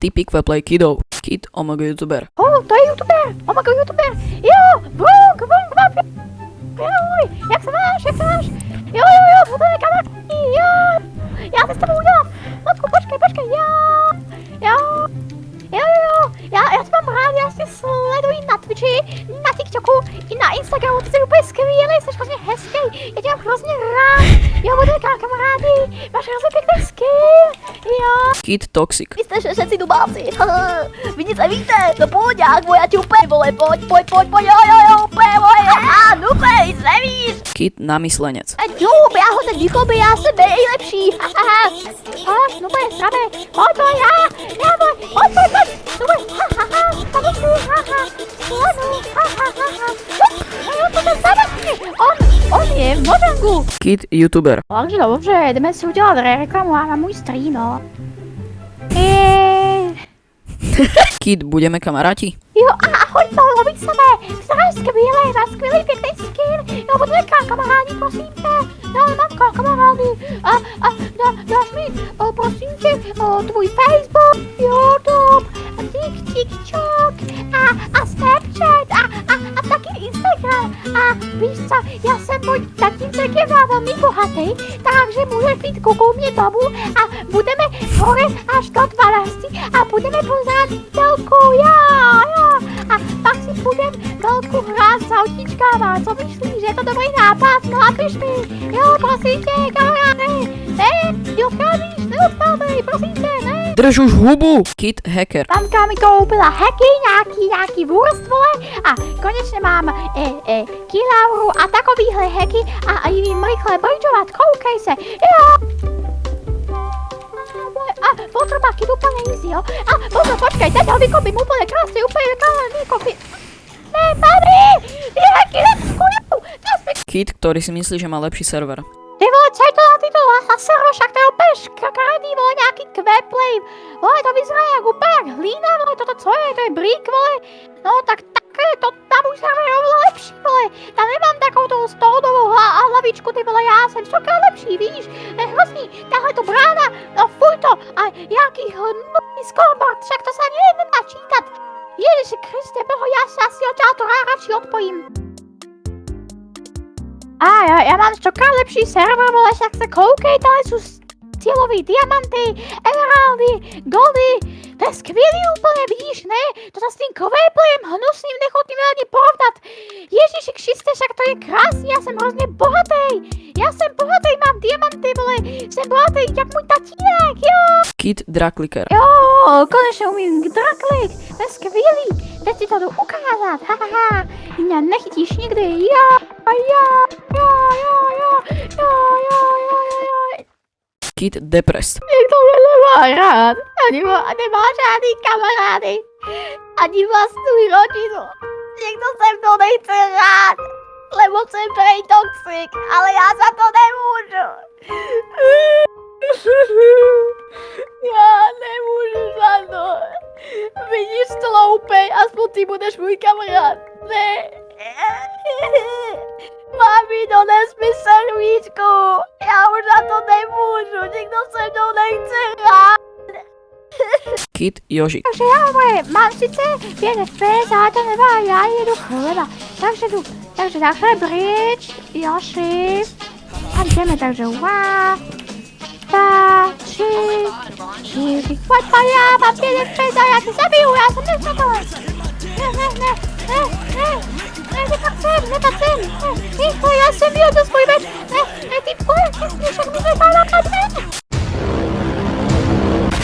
Typy Kveplay Kidov. Kid OMG youtuber. O, to je youtuber! O, mago youtuber! Jo, vruk, vruk, vruk, Joj, jak se máš, jak se máš? Jo, jo, jo, bude kamarádí, jo! Já se s tebou udělám! Lodku, počkej, počkej, jo! Jo! Jo, jo, jo, já, já tě mám rád, já si sleduji na Twitchi, na TikToku i na Instagramu, ty jsi úplně skvělý, jsi hrozně hezký, já tě mám hrozně rád, jo, bude kamarádi, máš hrozně pěkný skin, jo. Kid Toxic. Vy jste všetci dubáci, vy nic nevíte, no půďák, já ti úplně, vole, pojď, pojď, pojď, pojď, jo, jo, jo, úplně, vole, a, dupe, nic nevíš. Kid Namyslenec. A dub, já ho teď vychlopím, já jsem nejlepší, aha, aha, no bude, srabe, pojď, pojď, já, já, pojď, pojď, pojď, pojď, no bude, ha, ha, ha, ha, modangu. Kid YouTuber. Takže dobře, jdeme si udělat reklamu a na můj stream, no. Eee, Kid, budeme kamaráti? Jo, a ahoj, loviť samé. Staré skvělé, má skvělý pěkný skin. Jo, budeme kamarádi, prosím tě. Jo, mám kamarádi. A, a, dá, dáš mi, o, prosím tě, o, tvůj Facebook, YouTube, TikTok, a, a Snapchat, a. A víš co, já jsem můj tatínek je velmi bohatý, takže můžeš být kukou mě domů a budeme hore až do 12 a budeme pořád telku, jo, jo. A pak si budem velkou hrát s autíčkama, co myslíš, že je to dobrý nápad, no a piš mi, jo, prosím tě, kamaráde, ne, neodcházíš, neodcházej, prosím tě, ne. Drž už hubu! Kid Hacker. Mamka mi koupila heky, nějaký, nějaký wurst, vole, a konečně mám e, e, kilauru a takovýhle heky a, a jim rychle bridžovat, koukej se, jo. A potřeba kid úplně easy, jo. A pozor, počkej, teď ho vykopím úplně krásně, úplně krásně vykopím. Ne, ty heky neskujú, Kid, ktorý si myslí, že má lepší server. Ty vole, co je to za tyto lasero, však to je úplně škaredý, vole, nějaký kveplej. Vole, to vyzerá jak úplně hlína, vole, toto co je, to je brík, vole. No, tak také, to tam už je oveľa lepší, vole. Tam nemám takovou tou stoudovou hla, a hlavičku, ty vole, já jsem stokrát lepší, víš. Je hrozný, tahle to brána, no fuj to, a jaký hnutý scoreboard, však to se ani nedá čítat. Ježiši Kriste, boho, já se asi od toho radši odpojím. A já, já mám stokrát lepší server, vole, však se koukej, tady jsou cílový diamanty, emeraldy, goldy, to je skvělý úplně, vidíš, ne? To s tím kvéplem hnusným nechutným ani porovnat. Ježíši Kriste, však to je krásný, já jsem hrozně bohatý. Já jsem bohatý, mám diamanty, vole, jsem bohatý, jak můj tatínek, jo. Kid Drakliker. Jo, konečně umím draklik, to je skvělý. Teď ti to jdu ukázat, ha, ha, ha. Mě nechytíš nikdy, jo, jo, jo, jo, jo, jo, jo, jo, jo, jo. Kid Depressed. Nikdo mě nemá rád, ani má, nemá žádný kamarády, ani vlastní rodinu. Nikdo se mnou nechce rád, lebo jsem prej toxic, ale já za to nemůžu. Já nemůžu za to. Vidíš sloupej, aspoň ty budeš můj kamarád. Ne. Mami, non mi tu, Vem, vem pra frente, vem pra frente. Vem, conhece, meu Deus, conhece.